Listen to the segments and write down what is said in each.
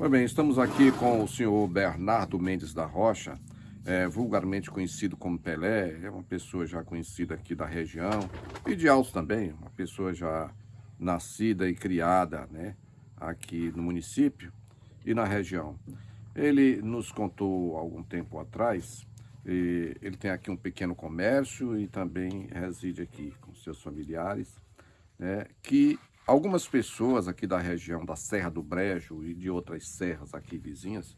Muito bem, estamos aqui com o senhor Bernardo Mendes da Rocha, é, vulgarmente conhecido como Pelé, é uma pessoa já conhecida aqui da região, e de Altos também, uma pessoa já nascida e criada né, aqui no município e na região. Ele nos contou algum tempo atrás, ele tem aqui um pequeno comércio e também reside aqui com seus familiares, né, que algumas pessoas aqui da região da Serra do Brejo e de outras serras aqui vizinhas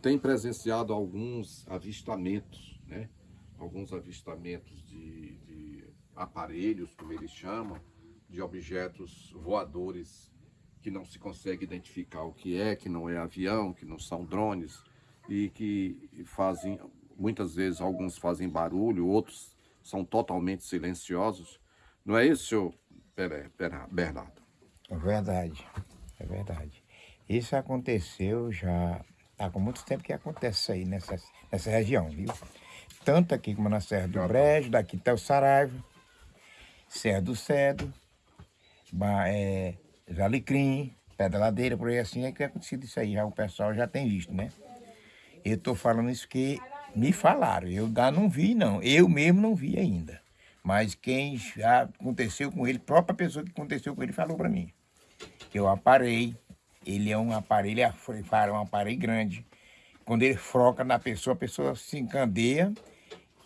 têm presenciado alguns avistamentos, né, alguns avistamentos de, de aparelhos, como eles chamam, de objetos voadores que não se consegue identificar o que é, que não é avião, que não são drones e que fazem, muitas vezes alguns fazem barulho, outros são totalmente silenciosos. Não é isso, senhor Bernardo? É verdade, é verdade. Isso aconteceu já há muito tempo que acontece isso aí nessa, nessa região, viu? Tanto aqui como na Serra do Brejo, daqui até o Saraiva, Serra do Cedo, é, Alecrim, Pé da Ladeira, por aí assim, é que é acontecido isso aí, já o pessoal já tem visto, né? Eu tô falando isso que me falaram, eu não vi não, eu mesmo não vi ainda. Mas quem aconteceu com ele, a própria pessoa que aconteceu com ele falou para mim. Que eu aparei, ele é um aparelho, é um aparelho grande. Quando ele froca na pessoa, a pessoa se encandeia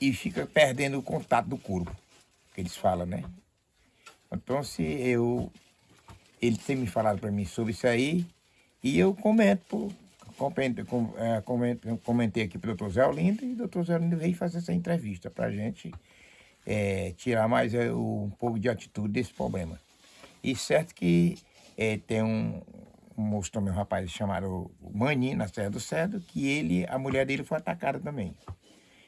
e fica perdendo o contato do corpo, que eles falam, né? Então, se eu ele tem me falado para mim sobre isso aí e eu comento, é, comento comentei aqui para o doutor Zé Olindo e o doutor Zé Olindo veio fazer essa entrevista para a gente é, tirar mais é, um pouco de atitude desse problema. E certo que é, tem um, um moço também, um rapaz chamado Mani, na Serra do Cedo, que ele, a mulher dele foi atacada também.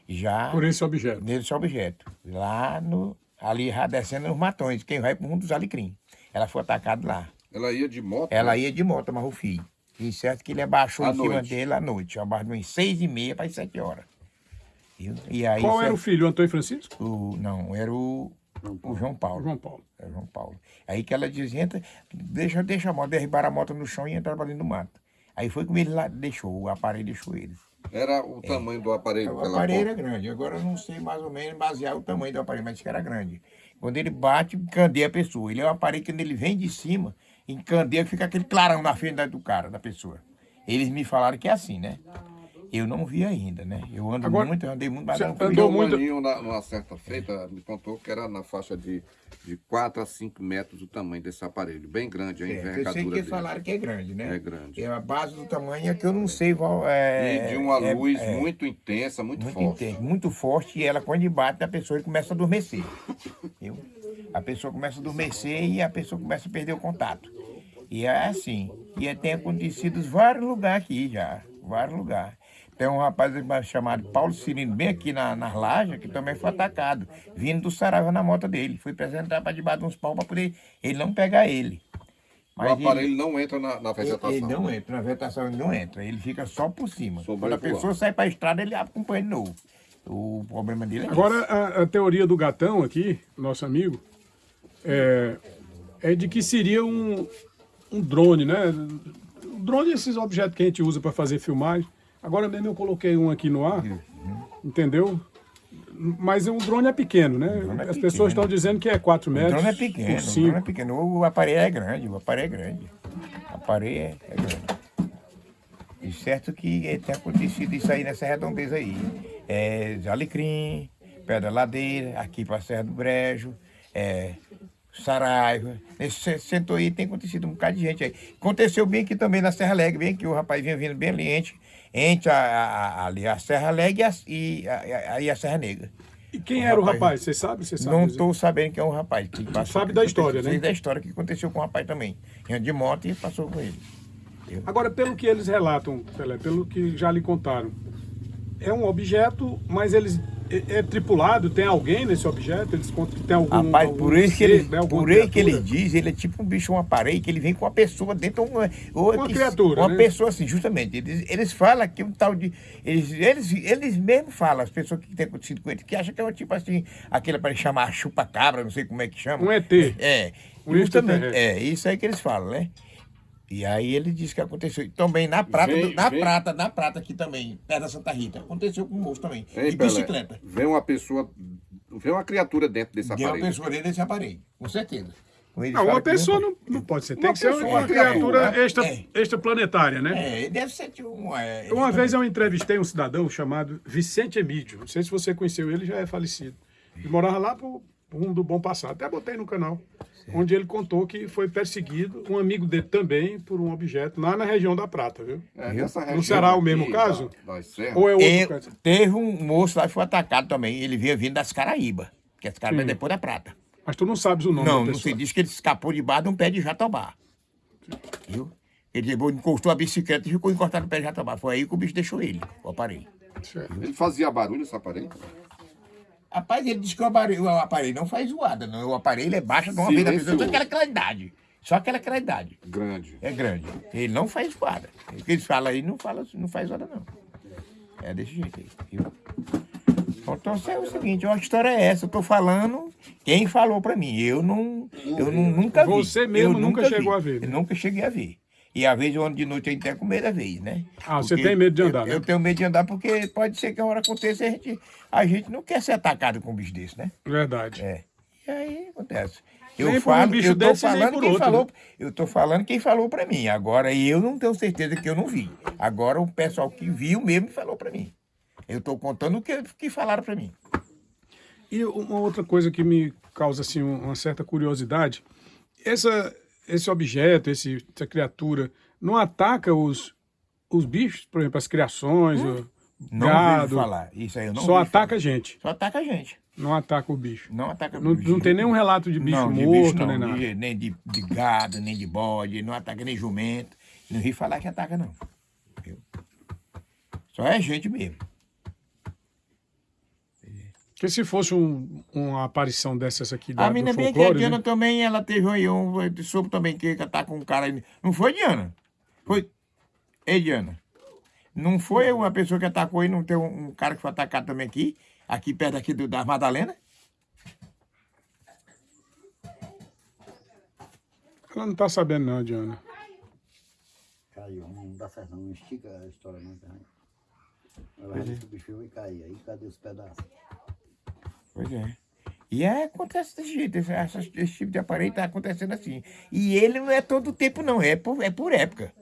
Já... Por esse objeto? Nesse objeto. Lá no, ali descendo nos matões, quem vai para o mundo dos alecrim. Ela foi atacada lá. Ela ia de moto? Ela né? ia de moto, mas o filho. E certo que ele abaixou à em cima dele à noite. Abaixo de seis e meia para sete horas. E aí, Qual era o filho, o Antônio Francisco? O, não, era o, o João Paulo. João Paulo. Era João Paulo. Aí que ela dizia, entra, deixa, deixa a moto, derribar a moto no chão e entrar para dentro do mato. Aí foi como ele lá deixou, o aparelho deixou ele. Era o tamanho é, do aparelho? O aparelho era grande. Agora eu não sei mais ou menos basear o tamanho do aparelho, mas que era grande. Quando ele bate, encandeia a pessoa. Ele é um aparelho que quando ele vem de cima, encandeia, fica aquele clarão na frente do cara, da pessoa. Eles me falaram que é assim, né? Eu não vi ainda, né? Eu ando Agora, muito, eu andei muito, mas não andou muito. O na, numa certa feita, me contou que era na faixa de, de 4 a 5 metros o tamanho desse aparelho. Bem grande a envergadura Eu sei que dele. falaram que é grande, né? É grande. É a base do tamanho é que eu não sei qual é... E de uma é, luz é, muito intensa, muito, muito forte. Intensa, muito forte, e ela quando bate, a pessoa começa a adormecer. Viu? A pessoa começa a adormecer e a pessoa começa a perder o contato. E é assim. E tem acontecido em vários lugares aqui já. Vários lugares. Tem um rapaz chamado Paulo Cirino, bem aqui na, nas lajes, que também foi atacado, vindo do Saraiva na moto dele. Fui apresentar para debaixo de uns pau para poder ele não pegar ele. Mas o aparelho ele, não entra na, na, vegetação? Ele não entra, na vegetação ele não entra, ele fica só por cima. Quando a pessoa sai para a estrada, ele acompanha de novo. O problema dele é Agora, a, a, teoria do gatão aqui, nosso amigo, é, é de que seria um, um drone, né? O drone é esses objetos que a gente usa para fazer filmagem. Agora mesmo eu coloquei um aqui no ar, uhum. entendeu? Mas o drone é pequeno, né? É As pequeno. pessoas estão dizendo que é 4 metros. O drone é pequeno, o drone é pequeno. O aparelho é grande, o aparelho é grande. O aparelho é, é grande. E certo que tem acontecido isso aí nessa redondeza aí. É Alecrim, Pedra Ladeira, aqui para a Serra do Brejo, é, Saraiva. Nesse centro aí tem acontecido um bocado de gente aí. Aconteceu bem aqui também na Serra Alegre, bem que o rapaz vinha vindo bem ali, entre a, a, ali a Serra Alegre e a, a, a, a Serra Negra. E quem o era rapaz, o rapaz? Você sabe? Você sabe não estou sabendo quem é o rapaz. Que passou, sabe da história, né? da história que aconteceu com o rapaz também. Vinha de moto e passou com ele. Agora, pelo que eles relatam, Pelé, pelo que já lhe contaram, é um objeto, mas eles é, é, tripulado? Tem alguém nesse objeto? Eles contam que tem algum. Rapaz, algum por isso que ele, né, por aí que ele diz, ele é tipo um bicho, um aparelho, que ele vem com uma pessoa dentro. Uma, uma criatura. Uma né? pessoa assim, justamente. Eles, eles falam que um tal de. Eles, eles, eles mesmos falam, as pessoas que têm acontecido com ele, que acham que é um tipo assim, aquele para chamar chupa-cabra, não sei como é que chama. Um ET. É. Um justamente. É, isso aí que eles falam, né? E aí ele disse que aconteceu. Também na prata, Vem- do- na vem- prata, na prata aqui também, perto da Santa Rita. Aconteceu com o moço também. Hein, de Pelé? bicicleta. Vem uma pessoa, vem uma criatura dentro desse Deu uma aparelho. pessoa dentro desse aparelho, com certeza. Não, uma pessoa não, não pode ser. Tem Uma que ser pessoa, uma uma criatura criatura. extra, É. extraplanetária, né? É, deve ser tipo um. É, Uma ele- vez eu entrevistei um cidadão chamado Vicente Emídio. Não sei se você conheceu ele, já é falecido. Ele morava lá pro rumo do Bom Passado. Até botei no canal. Onde ele contou que foi perseguido, um amigo dele também, por um objeto, lá na região da Prata, viu? É, nessa região será o aqui mesmo da- caso? serras. Ou é outro Eu- caso? teve um moço lá que foi atacado também. Ele vinha vindo das Caraíba, que as Caraíba é depois da Prata. Mas tu não sabes o nome Não, da não sei. Diz que ele escapou debaixo de um pé de jatobá. Viu? Ele levou, encostou a bicicleta e ficou encostado no pé de jatobá. Foi aí que o bicho deixou ele, o aparelho. Certo. Ele fazia barulho esse aparelho? Rapaz, ele disse que o aparelho, o aparelho não faz zoada, não. O aparelho é baixo de uma vez da pessoa, só aquela claridade. Só aquela claridade. Grande. É grande. Ele não faz zoada. O que eles falam aí não, fala, não faz zoada, não. É desse jeito aí, viu? Então é o seguinte, a história é essa. Eu tô falando, quem falou pra mim. Eu não. Eu nu- nunca vi. Você mesmo Eu nunca vi. chegou a ver, né? Eu nunca cheguei a ver. E às vezes eu ando de noite eu até com medo da vez, né? Ah, você Porque tem medo de andar, eu, né? Eu tenho medo de andar porque pode ser que a hora aconteça e a gente, a gente não quer ser atacado com um bicho desse, né? Verdade. É. E aí acontece. Nem Eu um falo, bicho eu tô nem falando quem outro, falou, né? eu tô falando quem falou pra mim. Agora eu não tenho certeza que eu não vi. Agora o pessoal que viu mesmo falou pra mim. Eu tô contando o que, que falaram pra mim. E uma outra coisa que me causa assim um- uma certa curiosidade, essa, esse objeto, esse, essa criatura, não ataca os, os bichos, por exemplo, as criações, o Hum? Não gado, vejo falar. Isso aí eu não só ataca a falar. gente, Só ataca a gente. não ataca o bicho. Não ataca Não, bicho. não tem nenhum relato de bicho não, de morto, bicho não, nem nada. de- nem de, de gado, nem de bode, não ataca nem jumento. Não vi falar que ataca, não. Só é gente mesmo. Porque se fosse um- uma aparição dessas aqui da, A menina bem aqui, a Diana né? também, ela teve aí um, soube também que tá com um cara aí. Não foi, Diana? Foi. Ei, Diana. Não foi uma pessoa que atacou aí, não tem um, um cara que foi atacado também aqui, aqui perto aqui do, da Madalena? ela não tá sabendo não, Diana. Caiu, não dá certo não, não estica a história não? Ela que o bicho vai cair, aí cadê os pedaços? Pois é. E é, acontece desse jeito, esse, esse tipo de aparelho está acontecendo assim. E ele não é todo tempo, não, é por, é por época.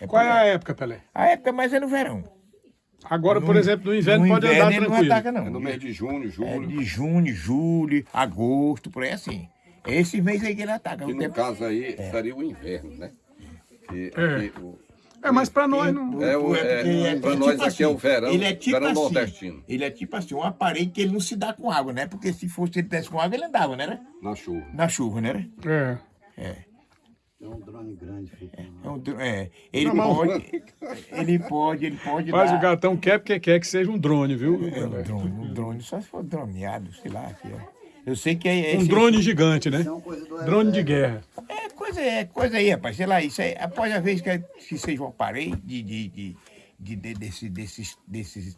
É Qual por é a época, Pelé? A época mais é no verão. Agora, por No- exemplo, no inverno no pode inverno andar ele tranquilo. não ataca, É não. no mês de junho, É julho. de junho, julho, agosto, por aí assim. É esses meses aí que ele ataca. Que O no tempo- caso aí seria o inverno, né? Que, É. aqui o- É, mas pra nós não... É o- é, porque pra tipo nós aqui é o verão, ele é tipo verão assim, nordestino. Ele é tipo assim, um aparelho que ele não se dá com água, né? Porque se fosse ele tivesse com água, ele andava, né? na chuva. Na chuva, né? É. É um drone grande, filho. É, um é, ele Não, pode, ele pode, ele pode Mas dar... o gatão quer porque quer que seja um drone, viu? É um drone, um drone, só se for droneado, sei lá. É. Eu sei que é... é Um drone gigante, né? É Drone de guerra. É coisa, é coisa aí, rapaz. Sei lá, isso aí. Após a vez que, que seja um aparelho de, de, de, de, de- desse, desses, desses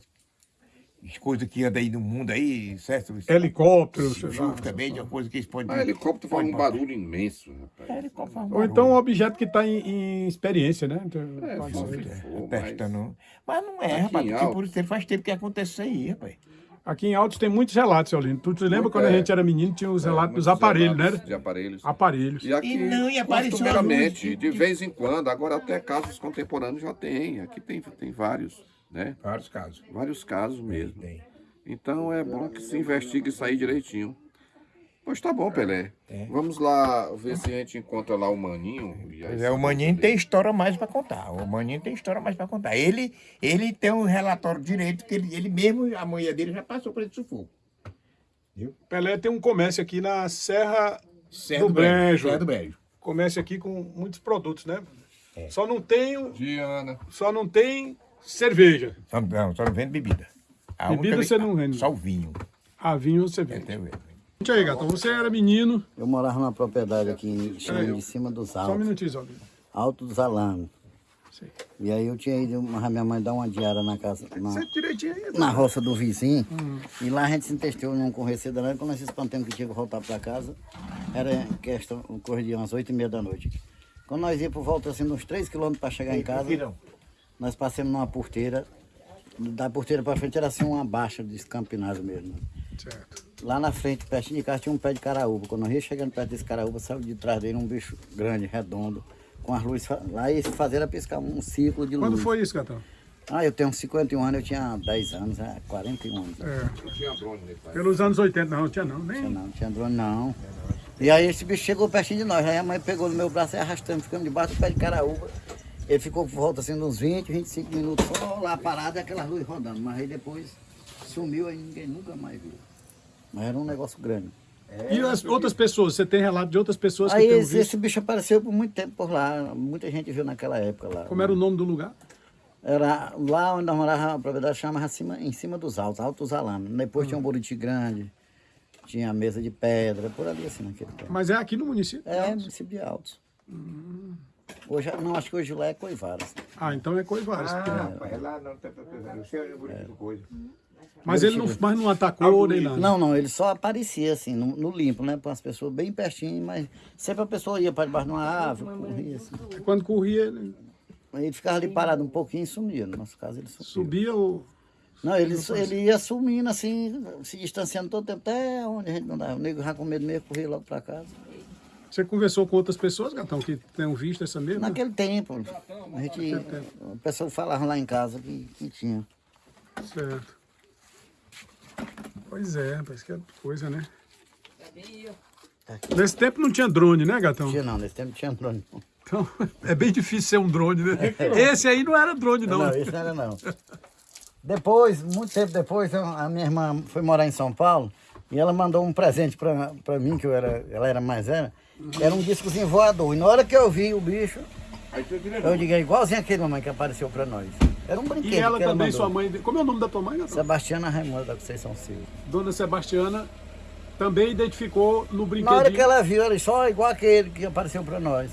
coisas que andam aí no mundo aí, certo? Helicóptero. Chuva também, de uma coisa que eles podem... Mas helicóptero faz um pode- barulho imenso, rapaz. É, helicóptero faz um Ou então um objeto que está em, em experiência, né? Então, É, pode ser. É, mas- testando. Mas não é, Aqui rapaz, porque por isso faz tempo que acontece isso aí, rapaz. Aqui em Altos tem muitos relatos, seu Lindo. Tu te lembra Muito, quando a é. gente era menino, tinha os relatos dos aparelhos, relatos né? De aparelhos. Aparelhos. E aqui, E não, e apareceu costumeiramente, luz de vez em quando, agora até casos contemporâneos já tem. Aqui tem, tem vários, né? Vários casos. Vários casos mesmo. Tem. Então é bom que se investigue isso aí direitinho. Pois tá bom, Pelé. É. Vamos lá ver se a gente encontra lá o Maninho. e é, o Maninho tem história mais para contar. O Maninho tem história mais para contar. Ele, ele tem um relatório direito que ele, ele mesmo, a mulher dele já passou por esse sufoco. Pelé tem um comércio aqui na Serra Serra do Brejo. Serra do Brejo. Comércio aqui com muitos produtos, né? É. Só não tem, Diana. só não tem cerveja. Só, não, só não vende bebida. A Bebida única- você não vende? Só o vinho. Ah, vinho você É, vende. tem o- Gente aí, gatão, você era menino. Eu morava numa propriedade aqui em chama de cima dos Só um altos, minutinho, só. Alto dos Alames. Sei. E aí eu tinha ido, mas a minha mãe dar uma diária na casa, na, direitinho aí. na roça do vizinho. Hum. E lá a gente se entestou num conhecido danado. Quando nós se espantamos que tinha que voltar para casa, era questão, corria de umas oito e meia da noite. Quando nós ia por volta assim, uns 3 quilômetros para chegar em casa, nós passamos numa porteira. Da porteira para frente era assim uma baixa de escampinado mesmo. Certo. Lá na frente, pertinho de casa, tinha um pé de caraúba. Quando nós ia chegando perto desse caraúba, saiu de trás dele um bicho grande, redondo, com as luzes. Lá eles fazer piscar um círculo de luz. Quando foi isso, Gatão? Ah, eu tenho uns 51 anos, eu tinha 10 anos, é, 41 anos. É, Não tinha drone nesse país. pelos anos 80, não, não tinha não. Nem... Tinha não, não tinha drone não. E aí esse bicho chegou pertinho de nós. Aí a mãe pegou no meu braço e arrastando, ficando debaixo do pé de caraúba. Ele ficou por volta assim, de uns 20, 25 minutos só lá parado e aquelas luzes rodando. Mas aí depois sumiu e ninguém nunca mais viu. Mas era um negócio grande. E as outras pessoas? Você tem relato de outras pessoas que Aí tenham esse, visto? esse bicho apareceu por muito tempo por lá. Muita gente viu naquela época lá. Como era o nome do lugar? Era lá onde nós morávamos, a propriedade chamava acima, em cima dos altos, Altos Alames. Depois tinha um Buriti grande, tinha a mesa de pedra, por ali assim naquele tempo. Mas é aqui no município? É, município de Altos. Hoje, não, acho que hoje lá é Coivaras. Ah, então é Coivaras. Ah, rapaz, é lá não, tá, tá, tá, não sei onde é bonito coisa. Mas ele não, mas não atacou nem nada. Não, não, ele só aparecia assim, no, no limpo, né? Para as pessoas bem pertinho, mas sempre a pessoa ia para debaixo de uma árvore, corria assim. Quando corria, ele Ele ficava ali parado um pouquinho e sumia. No nosso caso, ele sumia. subia ou... Não, ele, ele ia sumindo assim, se distanciando todo o tempo, até onde a gente não dava. O nego já com medo mesmo, corria logo para casa. Você conversou com outras pessoas, Gatão, que tenham visto essa mesma? Naquele tempo, a gente, o pessoal falava lá em casa que, que tinha. Certo. Pois é, rapaz, que coisa, né? Nesse tempo não tinha drone, né, Gatão? Tinha não, nesse tempo não tinha drone. não. Então, é bem difícil ser um drone, né? Esse aí não era drone, não. Não, isso não era não. Depois, muito tempo depois, a minha irmã foi morar em São Paulo e ela mandou um presente pra mim, que eu era, ela era mais velha. Era um discozinho voador. E na hora que eu vi o bicho, eu digo, é igualzinho aquele mamãe que apareceu pra nós. Era um brinquedo E ela também, mandou. sua mãe... Como é o nome da tua mãe, Gatão? Sebastiana Raimundo da Conceição Silva. Dona Sebastiana também identificou no Na brinquedinho. hora que ela viu, era só igual aquele que apareceu pra nós.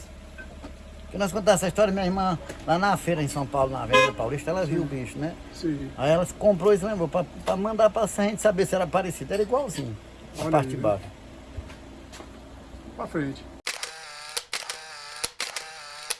Que nós contamos essa história, minha irmã, lá na feira em São Paulo, na Avenida Paulista, ela viu o bicho, né? Sim. Aí ela comprou isso, lembrou, pra mandar pra a gente saber se era parecido. Era igualzinho, a Olha parte aí. de baixo. Pra frente.